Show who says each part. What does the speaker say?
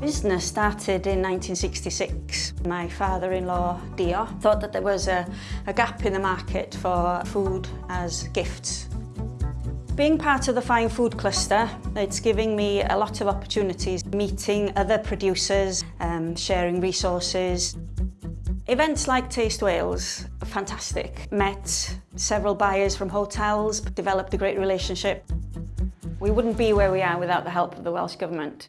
Speaker 1: business started in 1966. My father-in-law, Dio, thought that there was a, a gap in the market for food as gifts. Being part of the Fine Food Cluster, it's giving me a lot of opportunities, meeting other producers, um, sharing resources. Events like Taste Wales are fantastic. Met several buyers from hotels, developed a great relationship. We wouldn't be where we are without the help of the Welsh Government.